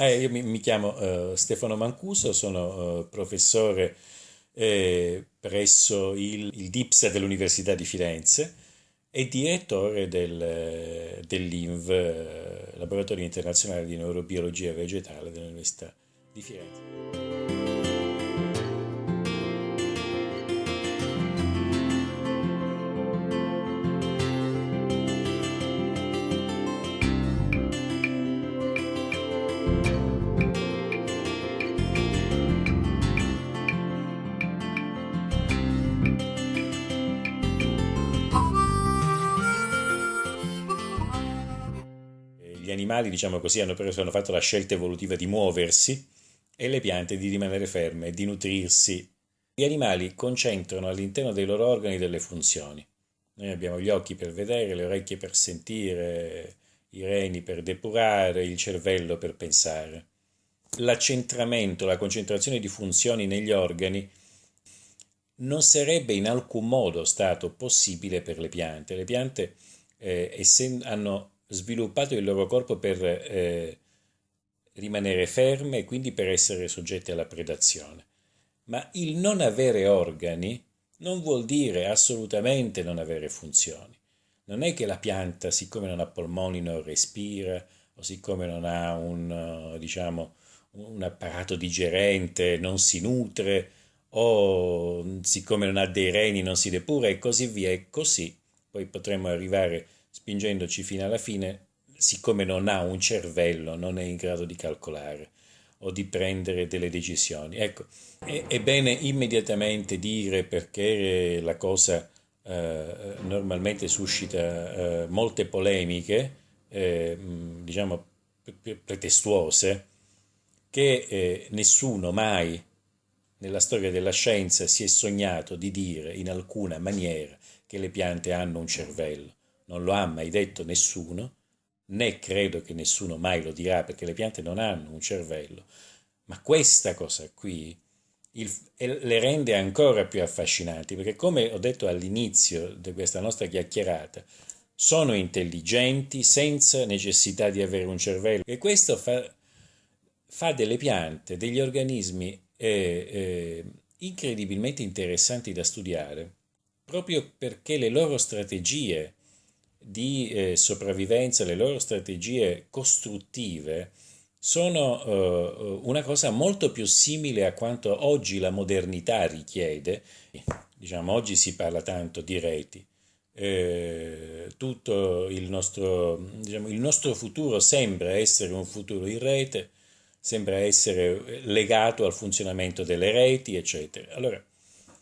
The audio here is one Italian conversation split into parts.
Eh, io mi, mi chiamo uh, Stefano Mancuso, sono uh, professore eh, presso il, il DIPSA dell'Università di Firenze e direttore del, dell'INV, Laboratorio Internazionale di Neurobiologia Vegetale dell'Università di Firenze. Gli animali, diciamo così, hanno, preso, hanno fatto la scelta evolutiva di muoversi e le piante di rimanere ferme, di nutrirsi. Gli animali concentrano all'interno dei loro organi delle funzioni. Noi abbiamo gli occhi per vedere, le orecchie per sentire, i reni per depurare, il cervello per pensare. L'accentramento, la concentrazione di funzioni negli organi non sarebbe in alcun modo stato possibile per le piante. Le piante eh, essendo, hanno sviluppato il loro corpo per eh, rimanere ferme e quindi per essere soggetti alla predazione. Ma il non avere organi non vuol dire assolutamente non avere funzioni. Non è che la pianta, siccome non ha polmoni, non respira, o siccome non ha un, diciamo, un apparato digerente, non si nutre, o siccome non ha dei reni non si depura e così via e così poi potremmo arrivare spingendoci fino alla fine, siccome non ha un cervello, non è in grado di calcolare o di prendere delle decisioni. Ecco, è, è bene immediatamente dire perché la cosa eh, normalmente suscita eh, molte polemiche, eh, diciamo pretestuose, che eh, nessuno mai nella storia della scienza si è sognato di dire in alcuna maniera che le piante hanno un cervello non lo ha mai detto nessuno, né credo che nessuno mai lo dirà perché le piante non hanno un cervello, ma questa cosa qui il, le rende ancora più affascinanti perché come ho detto all'inizio di questa nostra chiacchierata, sono intelligenti senza necessità di avere un cervello. E questo fa, fa delle piante, degli organismi eh, eh, incredibilmente interessanti da studiare proprio perché le loro strategie di eh, sopravvivenza, le loro strategie costruttive sono eh, una cosa molto più simile a quanto oggi la modernità richiede. Diciamo, oggi si parla tanto di reti. Eh, tutto il nostro, diciamo, il nostro futuro sembra essere un futuro in rete, sembra essere legato al funzionamento delle reti, eccetera. Allora,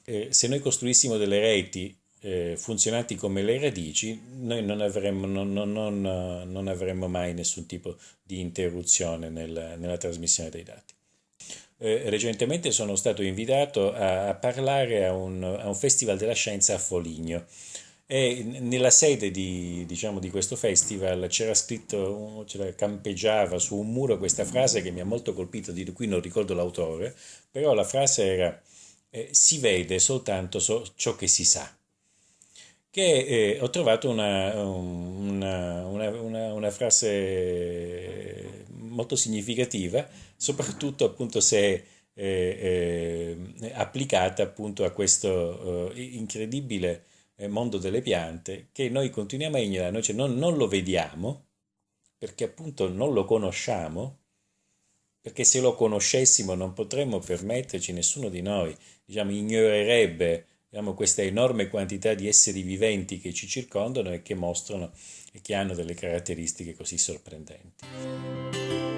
eh, se noi costruissimo delle reti eh, funzionanti come le radici, noi non avremmo, non, non, non, non avremmo mai nessun tipo di interruzione nel, nella trasmissione dei dati. Eh, recentemente sono stato invitato a, a parlare a un, a un, festival della scienza a Foligno e nella sede di, diciamo, di questo festival c'era scritto, c'era, campeggiava su un muro questa frase che mi ha molto colpito, di cui non ricordo l'autore, però la frase era eh, si vede soltanto so, ciò che si sa che eh, ho trovato una, una, una, una, frase molto significativa, soprattutto appunto se eh, eh, applicata appunto a questo eh, incredibile eh, mondo delle piante che noi continuiamo a ignorare, cioè non, non lo vediamo perché appunto non lo conosciamo, perché se lo conoscessimo non potremmo permetterci, nessuno di noi, diciamo, ignorerebbe abbiamo questa enorme quantità di esseri viventi che ci circondano e che mostrano e che hanno delle caratteristiche così sorprendenti.